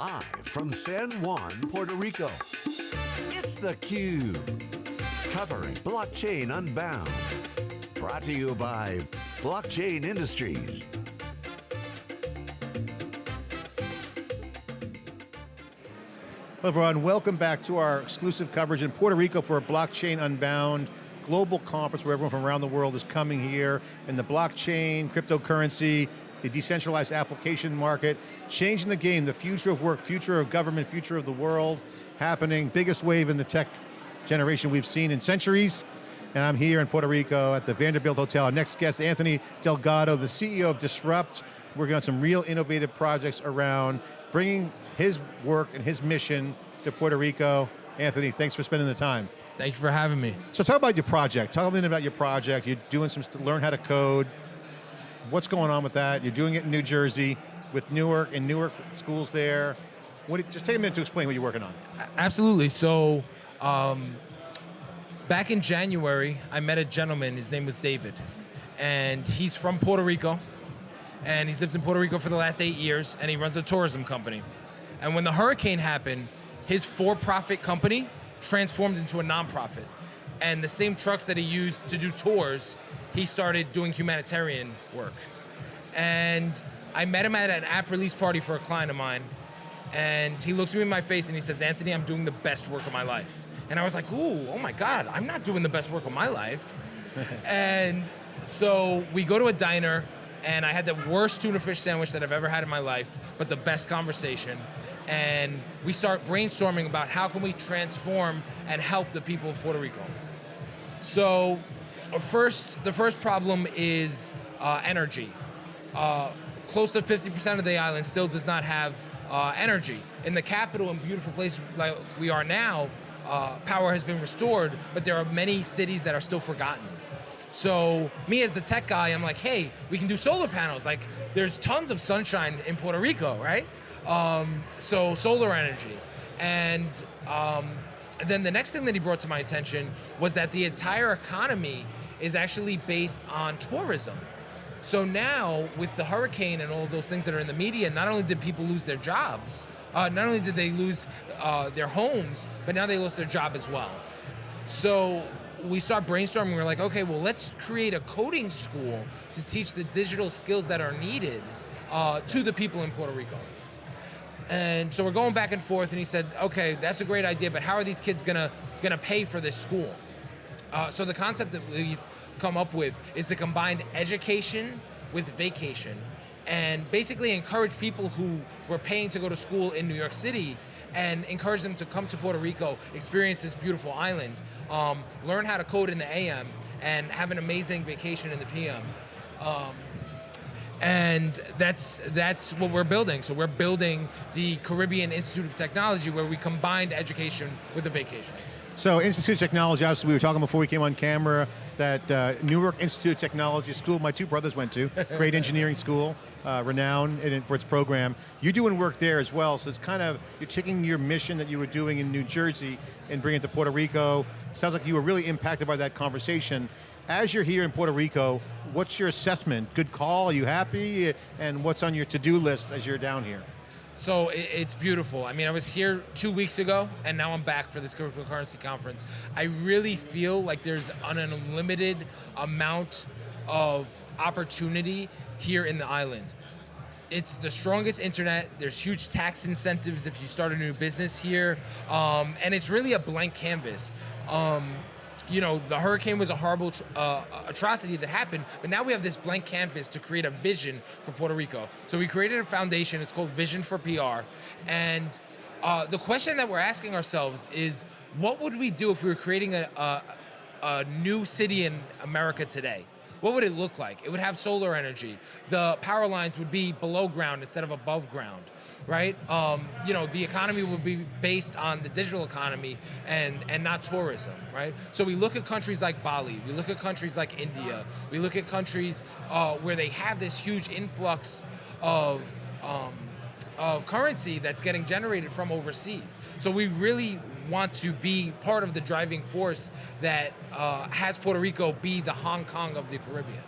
Live from San Juan, Puerto Rico. It's theCUBE. Covering Blockchain Unbound. Brought to you by Blockchain Industries. Hello everyone, welcome back to our exclusive coverage in Puerto Rico for Blockchain Unbound global conference where everyone from around the world is coming here in the blockchain, cryptocurrency, the decentralized application market, changing the game, the future of work, future of government, future of the world, happening, biggest wave in the tech generation we've seen in centuries. And I'm here in Puerto Rico at the Vanderbilt Hotel. Our next guest, Anthony Delgado, the CEO of Disrupt, working on some real innovative projects around bringing his work and his mission to Puerto Rico. Anthony, thanks for spending the time. Thank you for having me. So talk about your project. Talk a little bit about your project. You're doing some, learn how to code. What's going on with that? You're doing it in New Jersey with Newark and Newark schools there. What, just take a minute to explain what you're working on. Absolutely, so um, back in January, I met a gentleman, his name was David, and he's from Puerto Rico, and he's lived in Puerto Rico for the last eight years, and he runs a tourism company. And when the hurricane happened, his for-profit company transformed into a nonprofit. And the same trucks that he used to do tours, he started doing humanitarian work. And I met him at an app release party for a client of mine, and he looks me in my face and he says, Anthony, I'm doing the best work of my life. And I was like, ooh, oh my God, I'm not doing the best work of my life. and so we go to a diner, and I had the worst tuna fish sandwich that I've ever had in my life, but the best conversation. And we start brainstorming about how can we transform and help the people of Puerto Rico. So first, the first problem is uh, energy. Uh, close to 50% of the island still does not have uh, energy. In the capital and beautiful place like we are now, uh, power has been restored, but there are many cities that are still forgotten. So me as the tech guy, I'm like, hey, we can do solar panels. Like, there's tons of sunshine in Puerto Rico, right? Um, so solar energy. And um, then the next thing that he brought to my attention was that the entire economy is actually based on tourism. So now, with the hurricane and all those things that are in the media, not only did people lose their jobs, uh, not only did they lose uh, their homes, but now they lost their job as well. So we start brainstorming, we're like, okay, well, let's create a coding school to teach the digital skills that are needed uh, to the people in Puerto Rico. And so we're going back and forth, and he said, okay, that's a great idea, but how are these kids gonna, gonna pay for this school? Uh, so the concept that we've come up with is to combine education with vacation and basically encourage people who were paying to go to school in New York City and encourage them to come to Puerto Rico, experience this beautiful island, um, learn how to code in the AM, and have an amazing vacation in the PM. Um, and that's that's what we're building. So we're building the Caribbean Institute of Technology where we combined education with a vacation. So Institute of Technology, obviously we were talking before we came on camera, that uh, Newark Institute of Technology, school my two brothers went to, great engineering school, uh, renowned in, for its program. You're doing work there as well, so it's kind of, you're taking your mission that you were doing in New Jersey and bringing it to Puerto Rico. Sounds like you were really impacted by that conversation. As you're here in Puerto Rico, what's your assessment? Good call, are you happy? And what's on your to-do list as you're down here? So it's beautiful. I mean, I was here two weeks ago, and now I'm back for this cryptocurrency conference. I really feel like there's an unlimited amount of opportunity here in the island. It's the strongest internet. There's huge tax incentives if you start a new business here, um, and it's really a blank canvas. Um, you know, the hurricane was a horrible uh, atrocity that happened, but now we have this blank canvas to create a vision for Puerto Rico. So we created a foundation, it's called Vision for PR, and uh, the question that we're asking ourselves is, what would we do if we were creating a, a, a new city in America today? What would it look like? It would have solar energy. The power lines would be below ground instead of above ground right? Um, you know, the economy will be based on the digital economy and, and not tourism, right? So we look at countries like Bali, we look at countries like India, we look at countries uh, where they have this huge influx of, um, of currency that's getting generated from overseas. So we really want to be part of the driving force that uh, has Puerto Rico be the Hong Kong of the Caribbean.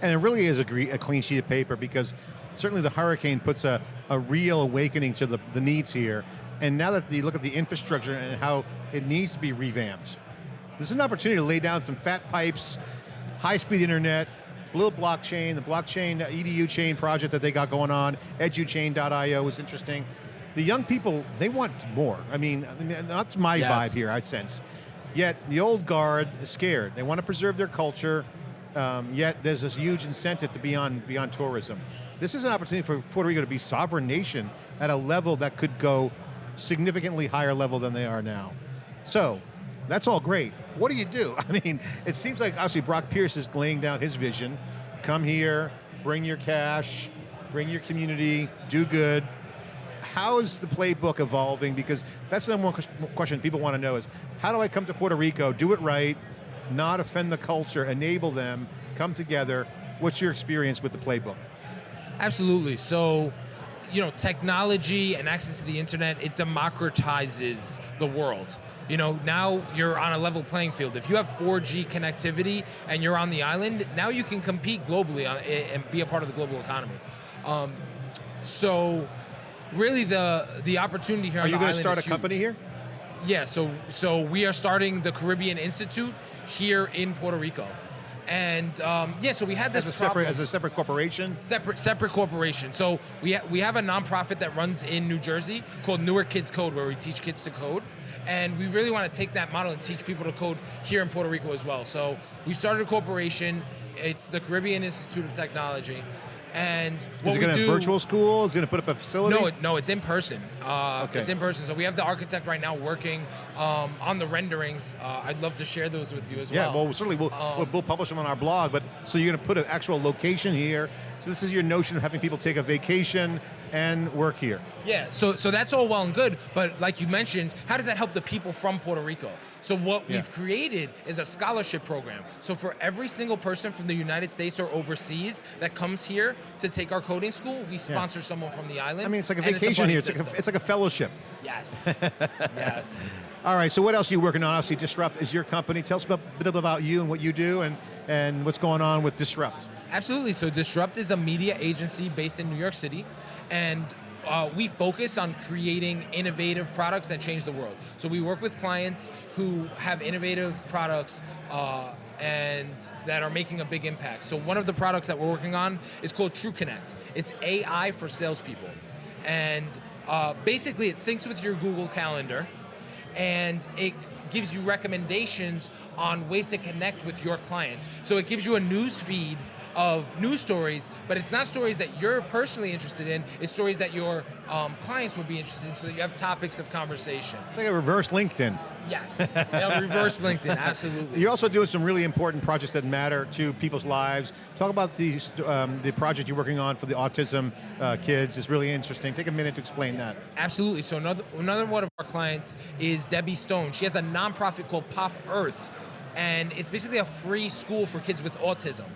And it really is a, a clean sheet of paper because certainly the hurricane puts a, a real awakening to the, the needs here. And now that you look at the infrastructure and how it needs to be revamped, this is an opportunity to lay down some fat pipes, high-speed internet, little blockchain, the blockchain uh, EDU chain project that they got going on, educhain.io is interesting. The young people, they want more. I mean, I mean, that's my Yes. vibe here, I sense. Yet the old guard is scared. They want to preserve their culture, um, yet there's this huge incentive to be on beyond tourism. This is an opportunity for Puerto Rico to be sovereign nation at a level that could go significantly higher level than they are now. So, that's all great. What do you do? I mean, it seems like obviously Brock Pierce is laying down his vision. Come here, bring your cash, bring your community, do good. How is the playbook evolving? Because that's the number one question people want to know is, how do I come to Puerto Rico, do it right, not offend the culture, enable them, come together? What's your experience with the playbook? Absolutely. So, you know, technology and access to the internet, it democratizes the world. You know, now you're on a level playing field. If you have 4G connectivity and you're on the island, now you can compete globally and be a part of the global economy. Um, so, really, the the opportunity here. Are you going to start a huge. company here? Yeah, so so we are starting the Caribbean Institute here in Puerto Rico, and um, yeah, so we had this As a separate, as a separate corporation? separate separate corporation. So we ha- we have a nonprofit that runs in New Jersey called Newark Kids Code, where we teach kids to code, and we really want to take that model and teach people to code here in Puerto Rico as well. So we started a corporation. It's the Caribbean Institute of Technology, and Is it going to do, virtual school? Is it going to put up a facility? no, no, it's in person. Uh, Okay. It's in person. So we have the architect right now working um, on the renderings. Uh, I'd love to share those with you as Yeah, well. Yeah, well, certainly we'll, Um, we'll, we'll publish them on our blog, but so you're going to put an actual location here. So this is your notion of having people take a vacation and work here. Yeah, so so that's all well and good, but like you mentioned, how does that help the people from Puerto Rico? So what Yeah. we've created is a scholarship program. So for every single person from the United States or overseas that comes here to take our coding school, we sponsor someone from the island. I mean, it's like a vacation buddy here. It's like a, it's like a fellowship. yes, yes. All right, so what else are you working on? Obviously, Disrupt is your company. Tell us a bit about you and what you do and, and what's going on with Disrupt. Absolutely. So Disrupt is a media agency based in New York City, and uh, we focus on creating innovative products that change the world. So we work with clients who have innovative products. Uh, and that are making a big impact. So one of the products that we're working on is called True Connect. It's AI for salespeople, and uh, basically it syncs with your Google Calendar, and it gives you recommendations on ways to connect with your clients. So it gives you a news feed of news stories, but it's not stories that you're personally interested in. It's stories that your um, clients would be interested in, so that you have topics of conversation. It's like a reverse LinkedIn. Yes, yeah, reverse LinkedIn, absolutely. You're also doing some really important projects that matter to people's lives. Talk about the, um, the project you're working on for the autism uh, kids. It's really interesting. Take a minute to explain that. Absolutely. So another another one of our clients is Debbie Stone. She has a nonprofit called Pop Earth, and it's basically a free school for kids with autism.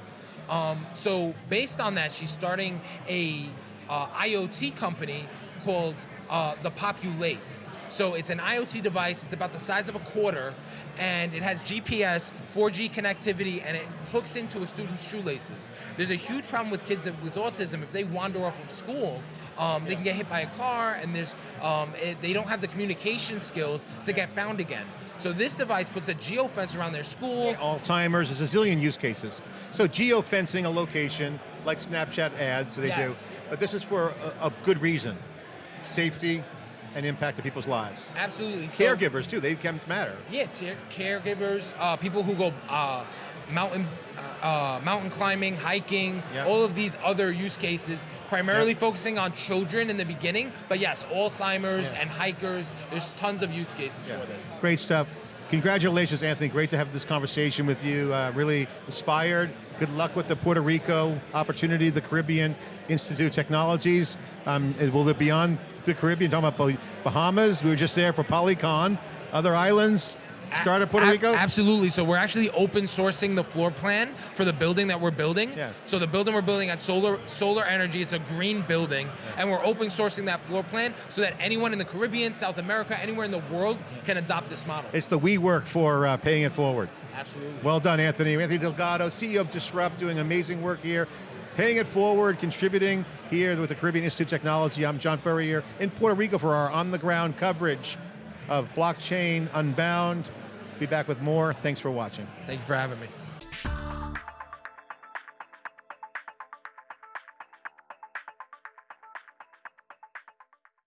Um, so based on that, she's starting a uh, IoT company called uh, the Populace. So it's an IoT device. It's about the size of a quarter, and it has GPS, 4G connectivity, and it hooks into a student's shoelaces. There's a huge problem with kids that, with autism. If they wander off of school, um, they can get hit by a car, and there's um, it, they don't have the communication skills to get found again. So this device puts a geofence around their school. Alzheimer's, there's a zillion use cases. So geofencing a location, like Snapchat ads, so they Yes. do. But this is for a, a good reason. Safety and impact to people's lives. Absolutely. So- Caregivers too, they can matter. Yeah, it's caregivers, uh, people who go uh, mountain uh, mountain climbing, hiking, Yep. all of these other use cases, primarily Yep. focusing on children in the beginning. But yes, Alzheimer's Yeah. and hikers. There's tons of use cases Yeah. for this. Great stuff. Congratulations, Anthony. Great to have this conversation with you. Uh, really inspired. Good luck with the Puerto Rico opportunity, the Caribbean Institute of Technologies. Um, will it be on the Caribbean? Talking about Bahamas. We were just there for Polycon. Other islands. Start at Puerto Rico. Absolutely. So we're actually open sourcing the floor plan for the building that we're building. Yeah. So the building we're building has solar solar energy. It's a green building, and we're open sourcing that floor plan so that anyone in the Caribbean, South America, anywhere in the world can adopt this model. It's the we work for uh, paying it forward. Absolutely. Well done, Anthony. Anthony Delgado, CEO of Disrupt, doing amazing work here. paying it forward, contributing here with the Caribbean Institute of Technology. I'm John Furrier in Puerto Rico for our on-the-ground coverage of Blockchain Unbound. Be back with more. Thanks for watching. Thank you for having me.